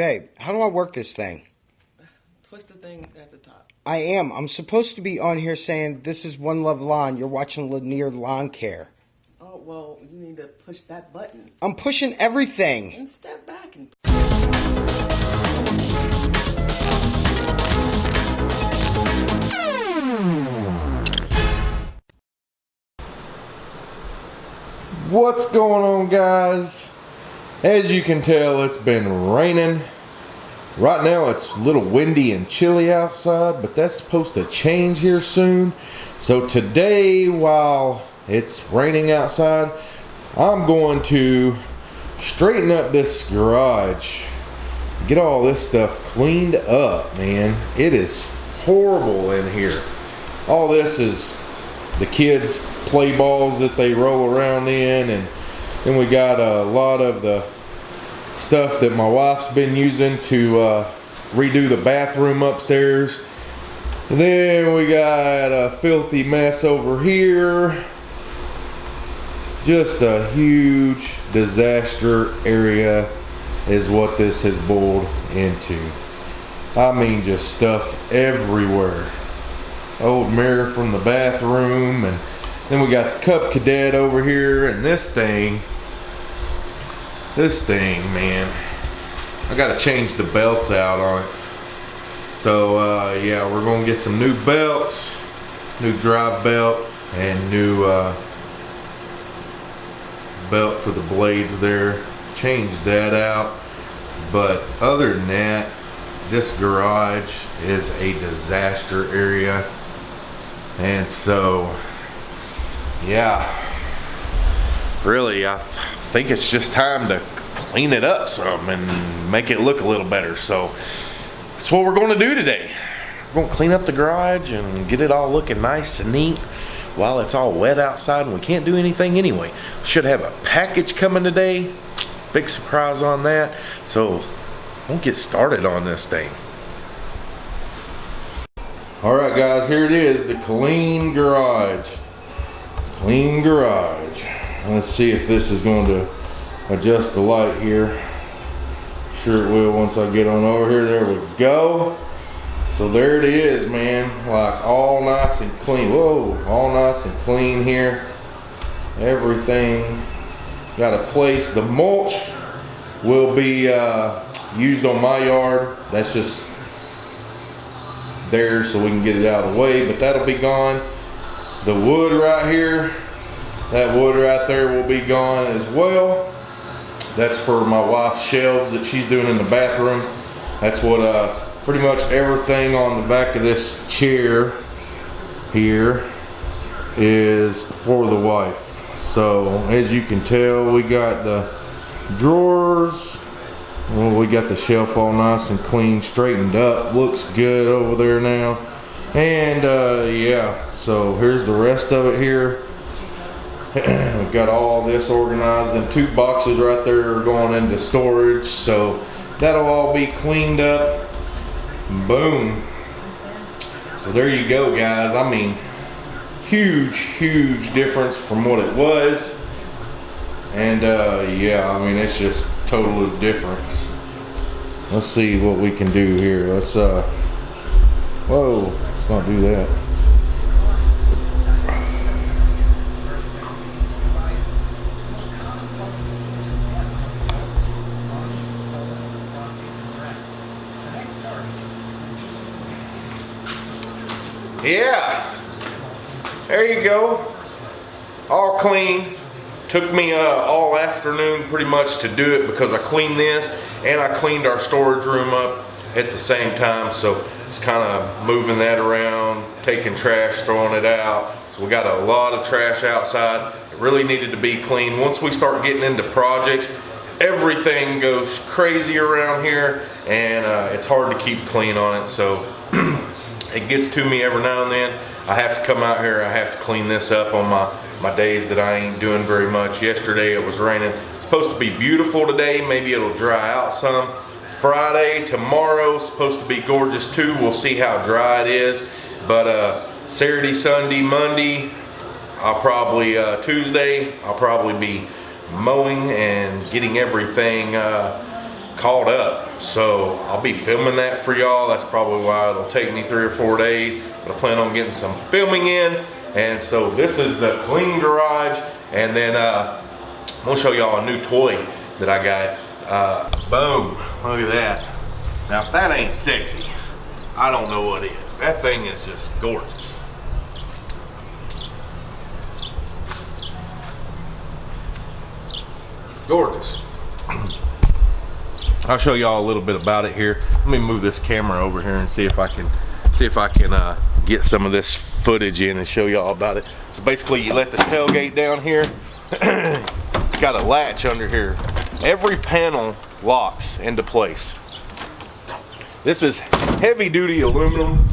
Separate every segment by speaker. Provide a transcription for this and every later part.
Speaker 1: Babe, how do I work this thing?
Speaker 2: Twist the thing at the top.
Speaker 1: I am. I'm supposed to be on here saying this is One Love Lawn. You're watching Lanier Lawn Care.
Speaker 2: Oh, well, you need to push that button
Speaker 1: I'm pushing everything.
Speaker 2: and step back and.
Speaker 3: What's going on, guys? As you can tell, it's been raining. Right now, it's a little windy and chilly outside, but that's supposed to change here soon. So, today, while it's raining outside, I'm going to straighten up this garage. Get all this stuff cleaned up, man. It is horrible in here. All this is the kids play balls that they roll around in and then we got a lot of the stuff that my wife's been using to uh, redo the bathroom upstairs. And then we got a filthy mess over here. Just a huge disaster area is what this has boiled into. I mean just stuff everywhere. Old mirror from the bathroom and then we got the Cub Cadet over here and this thing. This thing man. I gotta change the belts out on it. So uh, yeah we're gonna get some new belts new drive belt and new uh, belt for the blades there. Change that out. But other than that this garage is a disaster area. And so yeah. Really I think it's just time to clean it up some and make it look a little better so that's what we're going to do today. We're going to clean up the garage and get it all looking nice and neat while it's all wet outside and we can't do anything anyway. Should have a package coming today. Big surprise on that. So we'll get started on this thing. All right guys here it is the clean garage clean garage. Let's see if this is going to adjust the light here. Sure it will once I get on over here. There we go. So there it is man. Like all nice and clean. Whoa all nice and clean here. Everything. Got a place the mulch. Will be uh, used on my yard. That's just there so we can get it out of the way but that'll be gone the wood right here that wood right there will be gone as well that's for my wife's shelves that she's doing in the bathroom that's what uh pretty much everything on the back of this chair here is for the wife so as you can tell we got the drawers well, we got the shelf all nice and clean, straightened up. Looks good over there now. And uh, yeah, so here's the rest of it here. We've got all this organized and two boxes right there are going into storage. So that'll all be cleaned up. Boom. So there you go, guys. I mean, huge, huge difference from what it was. And uh, yeah, I mean, it's just totally different. Let's see what we can do here. Let's, uh, whoa, let's not do that. Yeah, there you go. All clean. Took me uh, all afternoon pretty much to do it because I cleaned this and I cleaned our storage room up at the same time. So it's kind of moving that around, taking trash, throwing it out. So we got a lot of trash outside. It really needed to be clean. Once we start getting into projects, everything goes crazy around here and uh, it's hard to keep clean on it. So it gets to me every now and then. I have to come out here, I have to clean this up on my, my days that I ain't doing very much. Yesterday it was raining. It's supposed to be beautiful today, maybe it'll dry out some. Friday, tomorrow, supposed to be gorgeous too. We'll see how dry it is. But uh, Saturday, Sunday, Monday, I'll probably, uh, Tuesday, I'll probably be mowing and getting everything uh, caught up. So I'll be filming that for y'all. That's probably why it'll take me three or four days. But I plan on getting some filming in. And so this is the clean garage. And then uh, I'm gonna show y'all a new toy that I got. Uh, boom, look at that. Now if that ain't sexy, I don't know what is. That thing is just gorgeous. Gorgeous. I'll show y'all a little bit about it here. Let me move this camera over here and see if I can see if I can uh, get some of this footage in and show y'all about it. So basically you let the tailgate down here. it's got a latch under here. Every panel locks into place. This is heavy duty aluminum.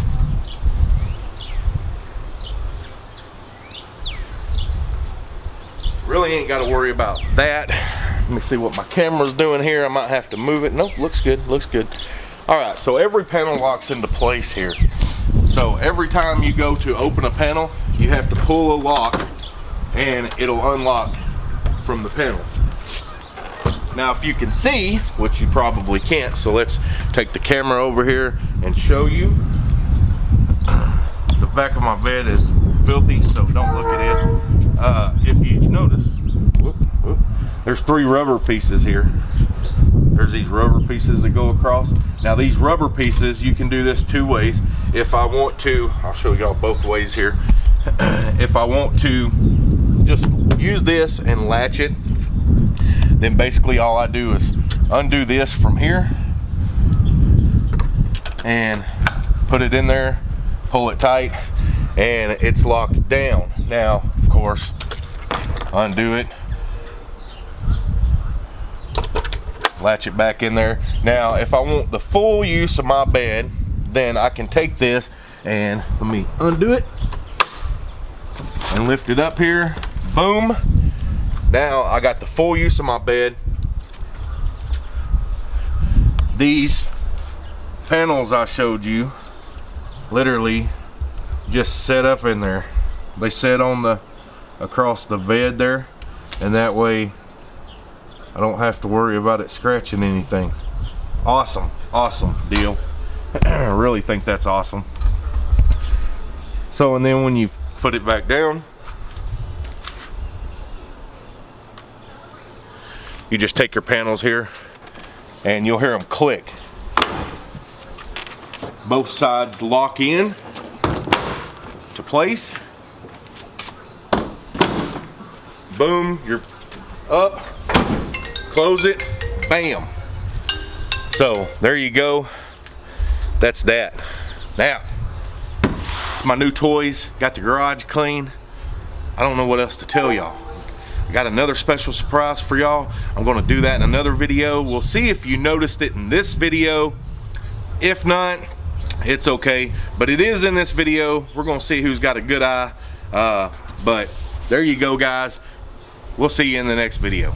Speaker 3: Really ain't got to worry about that. Let me see what my camera's doing here. I might have to move it. Nope, looks good, looks good. All right, so every panel locks into place here. So every time you go to open a panel, you have to pull a lock and it'll unlock from the panel. Now, if you can see, which you probably can't, so let's take the camera over here and show you. The back of my bed is filthy, so don't look at it. Uh, if you notice, whoop, whoop, there's three rubber pieces here. There's these rubber pieces that go across. Now these rubber pieces, you can do this two ways. If I want to, I'll show y'all both ways here. if I want to just use this and latch it, then basically all I do is undo this from here and put it in there, pull it tight, and it's locked down. Now, of course, undo it, latch it back in there. Now, if I want the full use of my bed, then I can take this and let me undo it and lift it up here. Boom. Now I got the full use of my bed. These panels I showed you literally just set up in there. They set on the across the bed there and that way I don't have to worry about it scratching anything. Awesome, awesome deal. I really think that's awesome. So, and then when you put it back down, you just take your panels here and you'll hear them click. Both sides lock in to place. Boom, you're up, close it, bam. So there you go. That's that. Now, it's my new toys. Got the garage clean. I don't know what else to tell y'all. I got another special surprise for y'all. I'm gonna do that in another video. We'll see if you noticed it in this video. If not, it's okay. But it is in this video. We're gonna see who's got a good eye. Uh, but there you go, guys. We'll see you in the next video.